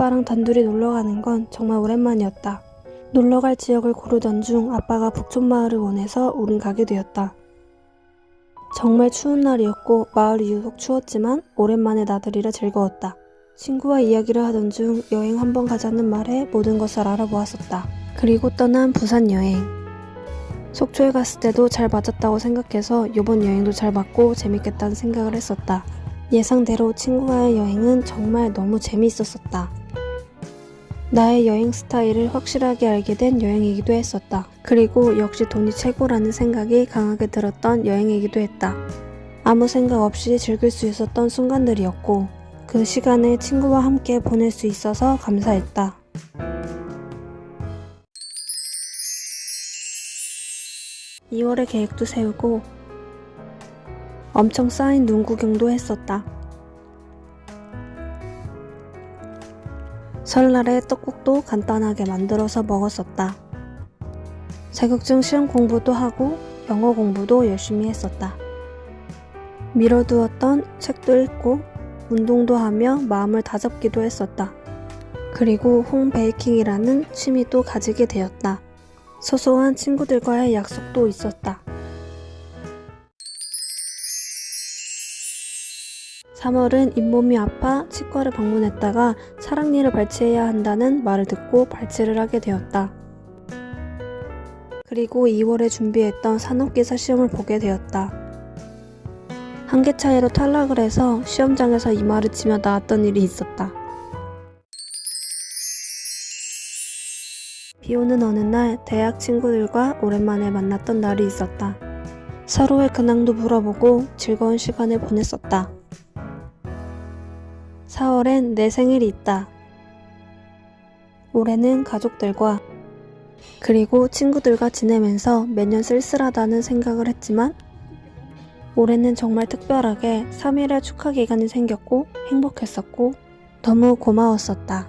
아빠랑 단둘이 놀러 가는 건 정말 오랜만이었다. 놀러 갈 지역을 고르던 중 아빠가 북촌 마을을 원해서 우린 가게 되었다. 정말 추운 날이었고 마을이 유독 추웠지만 오랜만에 나들이라 즐거웠다. 친구와 이야기를 하던 중 여행 한번 가자는 말에 모든 것을 알아보았었다. 그리고 떠난 부산 여행. 속초에 갔을 때도 잘 맞았다고 생각해서 이번 여행도 잘 맞고 재밌겠다는 생각을 했었다. 예상대로 친구와의 여행은 정말 너무 재미있었었다. 나의 여행 스타일을 확실하게 알게 된 여행이기도 했었다. 그리고 역시 돈이 최고라는 생각이 강하게 들었던 여행이기도 했다. 아무 생각 없이 즐길 수 있었던 순간들이었고 그 시간을 친구와 함께 보낼 수 있어서 감사했다. (2월에) 계획도 세우고 엄청 쌓인 눈 구경도 했었다. 설날에 떡국도 간단하게 만들어서 먹었었다. 자격증 시험 공부도 하고 영어 공부도 열심히 했었다. 미뤄두었던 책도 읽고 운동도 하며 마음을 다잡기도 했었다. 그리고 홈베이킹이라는 취미도 가지게 되었다. 소소한 친구들과의 약속도 있었다. 3월은 잇몸이 아파 치과를 방문했다가 차량리를 발치해야 한다는 말을 듣고 발치를 하게 되었다. 그리고 2월에 준비했던 산업기사 시험을 보게 되었다. 한 개 차이로 탈락을 해서 시험장에서 이마를 치며 나왔던 일이 있었다. 비 오는 어느 날 대학 친구들과 오랜만에 만났던 날이 있었다. 서로의 근황도 물어보고 즐거운 시간을 보냈었다. 4월엔 내 생일이 있다. 올해는 가족들과 그리고 친구들과 지내면서 매년 쓸쓸하다는 생각을 했지만 올해는 정말 특별하게 3일의 축하 기간이 생겼고 행복했었고 너무 고마웠었다.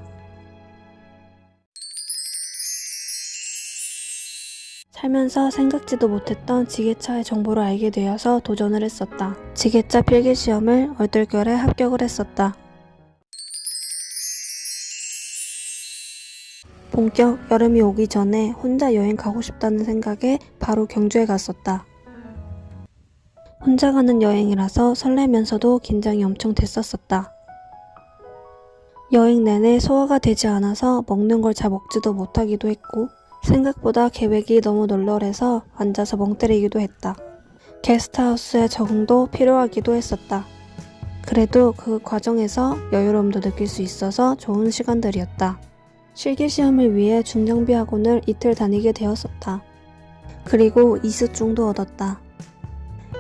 살면서 생각지도 못했던 지게차의 정보를 알게 되어서 도전을 했었다. 지게차 필기시험을 얼떨결에 합격을 했었다. 본격 여름이 오기 전에 혼자 여행 가고 싶다는 생각에 바로 경주에 갔었다. 혼자 가는 여행이라서 설레면서도 긴장이 엄청 됐었었다. 여행 내내 소화가 되지 않아서 먹는 걸 잘 먹지도 못하기도 했고 생각보다 계획이 너무 널널해서 앉아서 멍 때리기도 했다. 게스트하우스의 적응도 필요하기도 했었다. 그래도 그 과정에서 여유로움도 느낄 수 있어서 좋은 시간들이었다. 실기시험을 위해 중장비 학원을 이틀 다니게 되었었다. 그리고 이수증도 얻었다.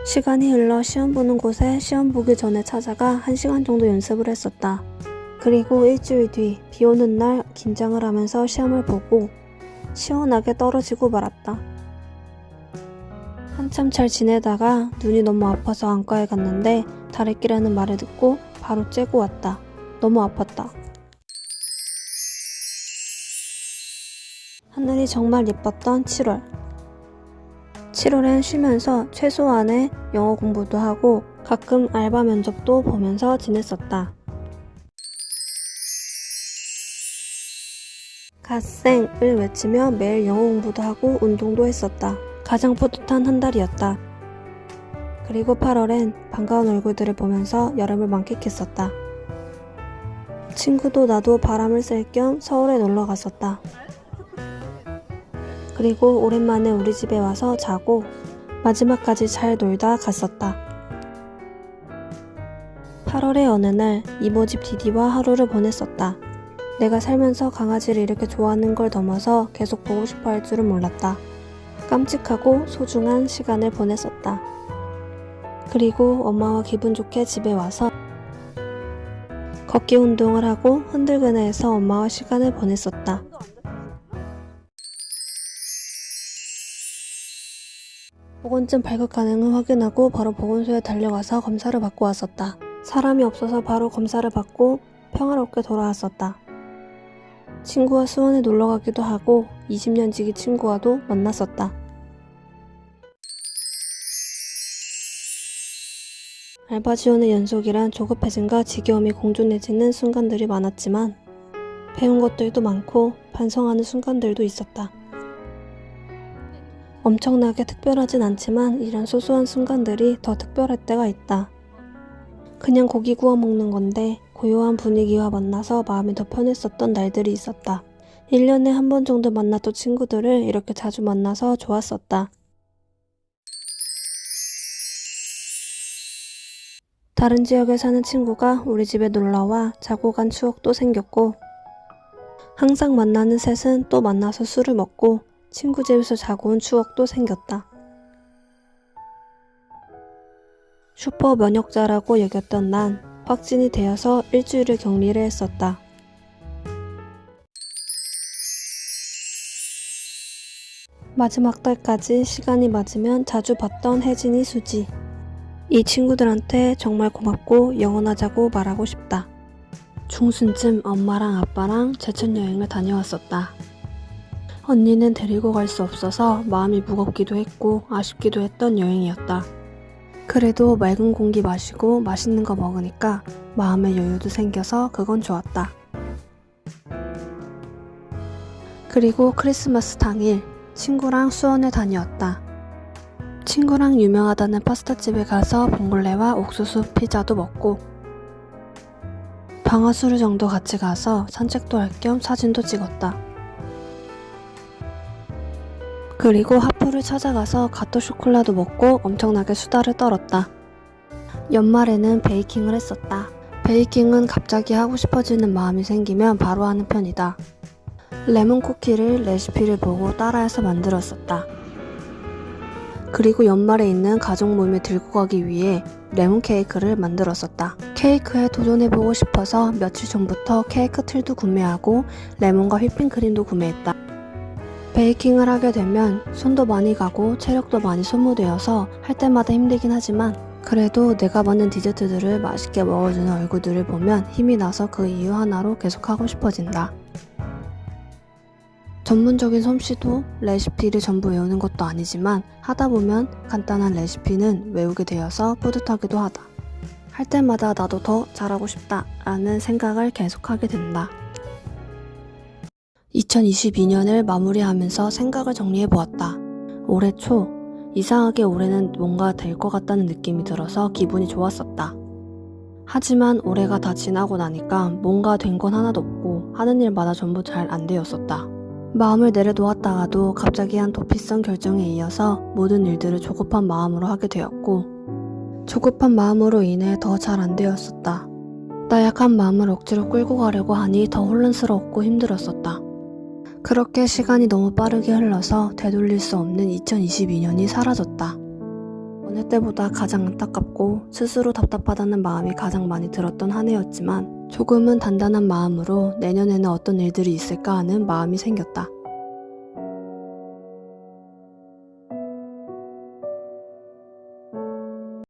시간이 흘러 시험 보는 곳에 시험 보기 전에 찾아가 1시간 정도 연습을 했었다. 그리고 일주일 뒤 비 오는 날 긴장을 하면서 시험을 보고 시원하게 떨어지고 말았다. 한참 잘 지내다가 눈이 너무 아파서 안과에 갔는데 다래끼라는 말을 듣고 바로 째고 왔다. 너무 아팠다. 하늘이 정말 예뻤던 7월. 7월엔 쉬면서 최소한의 영어 공부도 하고 가끔 알바 면접도 보면서 지냈었다. 갓생을 외치며 매일 영어 공부도 하고 운동도 했었다. 가장 뿌듯한 한 달이었다. 그리고 8월엔 반가운 얼굴들을 보면서 여름을 만끽했었다. 친구도 나도 바람을 쐴 겸 서울에 놀러 갔었다. 그리고 오랜만에 우리 집에 와서 자고 마지막까지 잘 놀다 갔었다. 8월의 어느 날 이모 집 디디와 하루를 보냈었다. 내가 살면서 강아지를 이렇게 좋아하는 걸 넘어서 계속 보고 싶어 할 줄은 몰랐다. 깜찍하고 소중한 시간을 보냈었다. 그리고 엄마와 기분 좋게 집에 와서 걷기 운동을 하고 흔들그네에서 엄마와 시간을 보냈었다. 보건증 발급 가능을 확인하고 바로 보건소에 달려가서 검사를 받고 왔었다. 사람이 없어서 바로 검사를 받고 평화롭게 돌아왔었다. 친구와 수원에 놀러 가기도 하고 20년 지기 친구와도 만났었다. 알바 지원의 연속이란 조급해짐과 지겨움이 공존해지는 순간들이 많았지만 배운 것들도 많고 반성하는 순간들도 있었다. 엄청나게 특별하진 않지만 이런 소소한 순간들이 더 특별할 때가 있다. 그냥 고기 구워 먹는 건데 고요한 분위기와 만나서 마음이 더 편했었던 날들이 있었다. 1년에 한 번 정도 만났던 친구들을 이렇게 자주 만나서 좋았었다. 다른 지역에 사는 친구가 우리 집에 놀러와 자고 간 추억도 생겼고, 항상 만나는 셋은 또 만나서 술을 먹고 친구 집에서 자고 온 추억도 생겼다. 슈퍼 면역자라고 여겼던 난 확진이 되어서 일주일을 격리를 했었다. 마지막 달까지 시간이 맞으면 자주 봤던 혜진이 수지. 이 친구들한테 정말 고맙고 영원하자고 말하고 싶다. 중순쯤 엄마랑 아빠랑 제천 여행을 다녀왔었다. 언니는 데리고 갈 수 없어서 마음이 무겁기도 했고 아쉽기도 했던 여행이었다. 그래도 맑은 공기 마시고 맛있는 거 먹으니까 마음의 여유도 생겨서 그건 좋았다. 그리고 크리스마스 당일 친구랑 수원에 다녀왔다. 친구랑 유명하다는 파스타집에 가서 봉골레와 옥수수 피자도 먹고 방아수르 정도 같이 가서 산책도 할 겸 사진도 찍었다. 그리고 하프를 찾아가서 가토 쇼콜라도 먹고 엄청나게 수다를 떨었다. 연말에는 베이킹을 했었다. 베이킹은 갑자기 하고 싶어지는 마음이 생기면 바로 하는 편이다. 레몬 쿠키를 레시피를 보고 따라해서 만들었었다. 그리고 연말에 있는 가족 모임에 들고 가기 위해 레몬 케이크를 만들었었다. 케이크에 도전해보고 싶어서 며칠 전부터 케이크 틀도 구매하고 레몬과 휘핑크림도 구매했다. 베이킹을 하게 되면 손도 많이 가고 체력도 많이 소모되어서 할 때마다 힘들긴 하지만 그래도 내가 만든 디저트들을 맛있게 먹어주는 얼굴들을 보면 힘이 나서 그 이유 하나로 계속 하고 싶어진다. 전문적인 솜씨도 레시피를 전부 외우는 것도 아니지만 하다 보면 간단한 레시피는 외우게 되어서 뿌듯하기도 하다. 할 때마다 나도 더 잘하고 싶다 라는 생각을 계속하게 된다. 2022년을 마무리하면서 생각을 정리해 보았다. 올해 초, 이상하게 올해는 뭔가 될 것 같다는 느낌이 들어서 기분이 좋았었다. 하지만 올해가 다 지나고 나니까 뭔가 된 건 하나도 없고 하는 일마다 전부 잘 안 되었었다. 마음을 내려놓았다가도 갑자기 한 도피성 결정에 이어서 모든 일들을 조급한 마음으로 하게 되었고 조급한 마음으로 인해 더 잘 안 되었었다. 나약한 마음을 억지로 끌고 가려고 하니 더 혼란스러웠고 힘들었었다. 그렇게 시간이 너무 빠르게 흘러서 되돌릴 수 없는 2022년이 사라졌다. 어느 때보다 가장 안타깝고 스스로 답답하다는 마음이 가장 많이 들었던 한 해였지만 조금은 단단한 마음으로 내년에는 어떤 일들이 있을까 하는 마음이 생겼다.